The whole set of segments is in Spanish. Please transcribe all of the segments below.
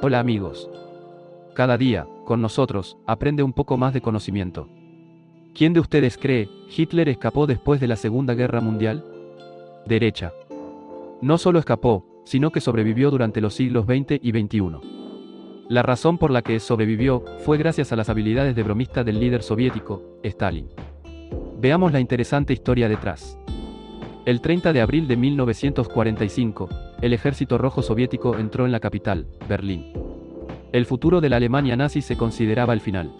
Hola amigos. Cada día, con nosotros, aprende un poco más de conocimiento. ¿Quién de ustedes cree, Hitler escapó después de la Segunda Guerra Mundial? Derecha. No solo escapó, sino que sobrevivió durante los siglos XX y XXI. La razón por la que sobrevivió fue gracias a las habilidades de bromista del líder soviético, Stalin. Veamos la interesante historia detrás. El 30 de abril de 1945, el ejército rojo soviético entró en la capital, Berlín. El futuro de la Alemania nazi se consideraba el final.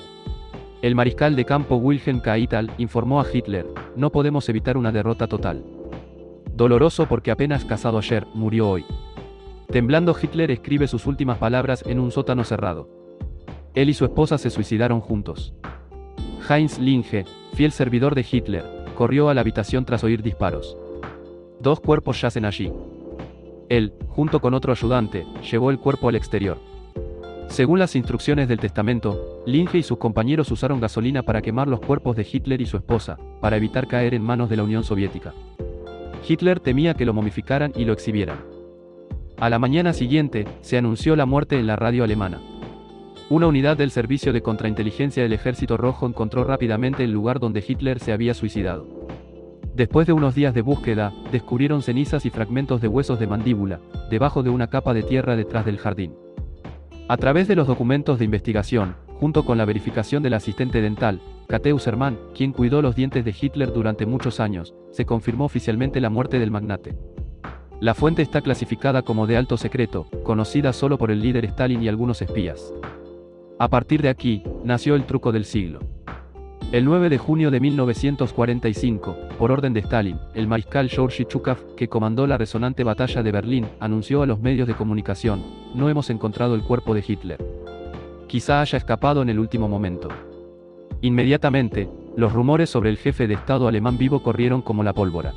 El mariscal de campo Wilhelm Keitel informó a Hitler, no podemos evitar una derrota total. Doloroso porque apenas casado ayer, murió hoy. Temblando Hitler escribe sus últimas palabras en un sótano cerrado. Él y su esposa se suicidaron juntos. Heinz Linge, fiel servidor de Hitler, corrió a la habitación tras oír disparos. Dos cuerpos yacen allí. Él, junto con otro ayudante, llevó el cuerpo al exterior. Según las instrucciones del testamento, Linge y sus compañeros usaron gasolina para quemar los cuerpos de Hitler y su esposa, para evitar caer en manos de la Unión Soviética. Hitler temía que lo momificaran y lo exhibieran. A la mañana siguiente, se anunció la muerte en la radio alemana. Una unidad del Servicio de Contrainteligencia del Ejército Rojo encontró rápidamente el lugar donde Hitler se había suicidado. Después de unos días de búsqueda, descubrieron cenizas y fragmentos de huesos de mandíbula, debajo de una capa de tierra detrás del jardín. A través de los documentos de investigación, junto con la verificación del asistente dental, Kateu Serman, quien cuidó los dientes de Hitler durante muchos años, se confirmó oficialmente la muerte del magnate. La fuente está clasificada como de alto secreto, conocida solo por el líder Stalin y algunos espías. A partir de aquí, nació el truco del siglo. El 9 de junio de 1945, por orden de Stalin, el mariscal Georgy Chukov, que comandó la resonante batalla de Berlín, anunció a los medios de comunicación, no hemos encontrado el cuerpo de Hitler. Quizá haya escapado en el último momento. Inmediatamente, los rumores sobre el jefe de Estado alemán vivo corrieron como la pólvora.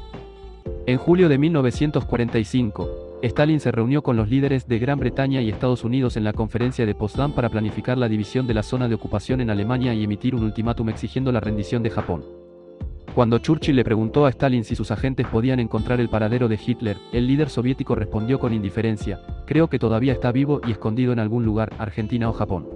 En julio de 1945, Stalin se reunió con los líderes de Gran Bretaña y Estados Unidos en la conferencia de Potsdam para planificar la división de la zona de ocupación en Alemania y emitir un ultimátum exigiendo la rendición de Japón. Cuando Churchill le preguntó a Stalin si sus agentes podían encontrar el paradero de Hitler, el líder soviético respondió con indiferencia, creo que todavía está vivo y escondido en algún lugar, Argentina o Japón.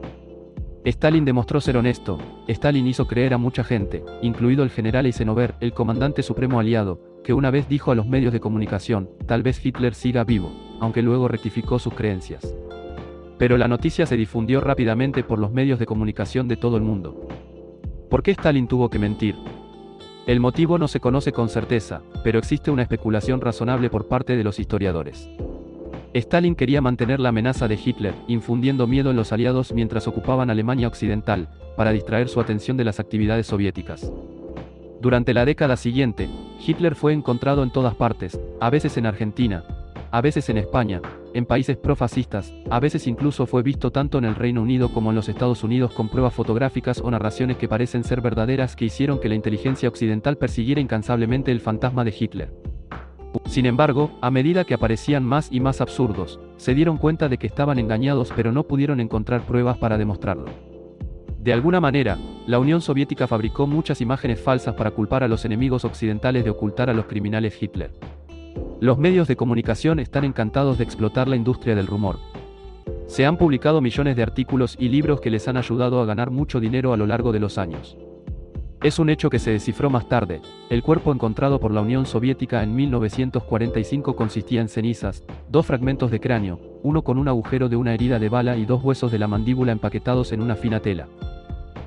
Stalin demostró ser honesto, Stalin hizo creer a mucha gente, incluido el general Eisenhower, el comandante supremo aliado, que una vez dijo a los medios de comunicación, tal vez Hitler siga vivo, aunque luego rectificó sus creencias. Pero la noticia se difundió rápidamente por los medios de comunicación de todo el mundo. ¿Por qué Stalin tuvo que mentir? El motivo no se conoce con certeza, pero existe una especulación razonable por parte de los historiadores. Stalin quería mantener la amenaza de Hitler, infundiendo miedo en los aliados mientras ocupaban Alemania Occidental, para distraer su atención de las actividades soviéticas. Durante la década siguiente, Hitler fue encontrado en todas partes, a veces en Argentina, a veces en España, en países profascistas, a veces incluso fue visto tanto en el Reino Unido como en los Estados Unidos con pruebas fotográficas o narraciones que parecen ser verdaderas que hicieron que la inteligencia occidental persiguiera incansablemente el fantasma de Hitler. Sin embargo, a medida que aparecían más y más absurdos, se dieron cuenta de que estaban engañados pero no pudieron encontrar pruebas para demostrarlo. De alguna manera, la Unión Soviética fabricó muchas imágenes falsas para culpar a los enemigos occidentales de ocultar a los criminales Hitler. Los medios de comunicación están encantados de explotar la industria del rumor. Se han publicado millones de artículos y libros que les han ayudado a ganar mucho dinero a lo largo de los años. Es un hecho que se descifró más tarde. El cuerpo encontrado por la Unión Soviética en 1945 consistía en cenizas, dos fragmentos de cráneo, uno con un agujero de una herida de bala y dos huesos de la mandíbula empaquetados en una fina tela.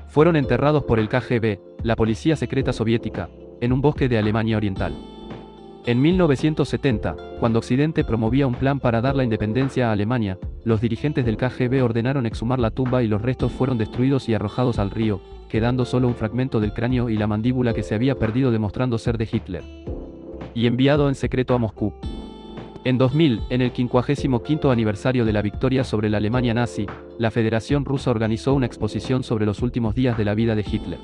Fueron enterrados por el KGB, la policía secreta soviética, en un bosque de Alemania Oriental. En 1970, cuando Occidente promovía un plan para dar la independencia a Alemania, los dirigentes del KGB ordenaron exhumar la tumba y los restos fueron destruidos y arrojados al río, quedando solo un fragmento del cráneo y la mandíbula que se había perdido demostrando ser de Hitler. Y enviado en secreto a Moscú. En 2000, en el 55 aniversario de la victoria sobre la Alemania nazi, la Federación Rusa organizó una exposición sobre los últimos días de la vida de Hitler.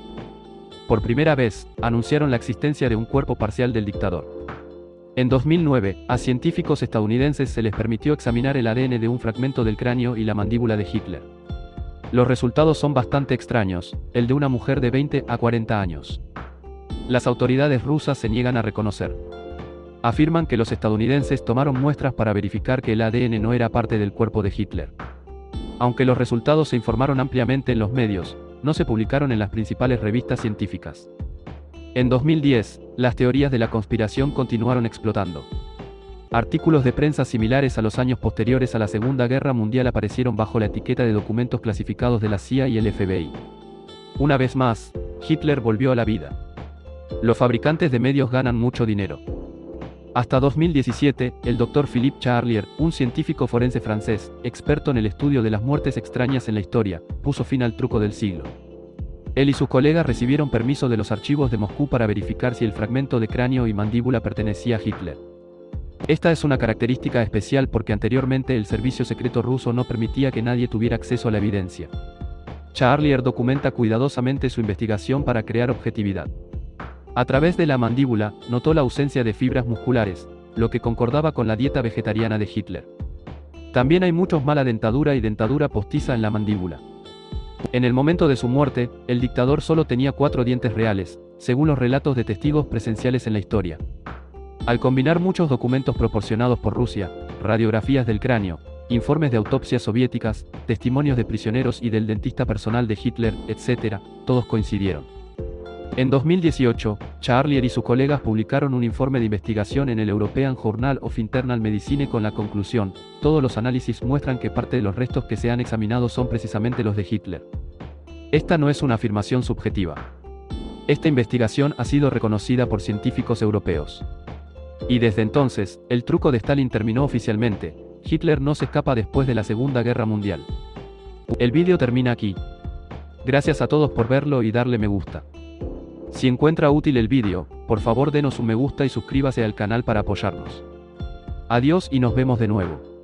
Por primera vez, anunciaron la existencia de un cuerpo parcial del dictador. En 2009, a científicos estadounidenses se les permitió examinar el ADN de un fragmento del cráneo y la mandíbula de Hitler. Los resultados son bastante extraños, el de una mujer de 20 a 40 años. Las autoridades rusas se niegan a reconocer afirman que los estadounidenses tomaron muestras para verificar que el ADN no era parte del cuerpo de Hitler. Aunque los resultados se informaron ampliamente en los medios, no se publicaron en las principales revistas científicas. En 2010, las teorías de la conspiración continuaron explotando. Artículos de prensa similares a los años posteriores a la Segunda Guerra Mundial aparecieron bajo la etiqueta de documentos clasificados de la CIA y el FBI. Una vez más, Hitler volvió a la vida. Los fabricantes de medios ganan mucho dinero. Hasta 2017, el Dr. Philippe Charlier, un científico forense francés, experto en el estudio de las muertes extrañas en la historia, puso fin al truco del siglo. Él y sus colegas recibieron permiso de los archivos de Moscú para verificar si el fragmento de cráneo y mandíbula pertenecía a Hitler. Esta es una característica especial porque anteriormente el servicio secreto ruso no permitía que nadie tuviera acceso a la evidencia. Charlier documenta cuidadosamente su investigación para crear objetividad. A través de la mandíbula, notó la ausencia de fibras musculares, lo que concordaba con la dieta vegetariana de Hitler. También hay muchos mala dentadura y dentadura postiza en la mandíbula. En el momento de su muerte, el dictador solo tenía cuatro dientes reales, según los relatos de testigos presenciales en la historia. Al combinar muchos documentos proporcionados por Rusia, radiografías del cráneo, informes de autopsias soviéticas, testimonios de prisioneros y del dentista personal de Hitler, etc., todos coincidieron. En 2018, Charlier y sus colegas publicaron un informe de investigación en el European Journal of Internal Medicine con la conclusión, todos los análisis muestran que parte de los restos que se han examinado son precisamente los de Hitler. Esta no es una afirmación subjetiva. Esta investigación ha sido reconocida por científicos europeos. Y desde entonces, el truco de Stalin terminó oficialmente, Hitler no se escapa después de la Segunda Guerra Mundial. El vídeo termina aquí. Gracias a todos por verlo y darle me gusta. Si encuentra útil el vídeo, por favor denos un me gusta y suscríbase al canal para apoyarnos. Adiós y nos vemos de nuevo.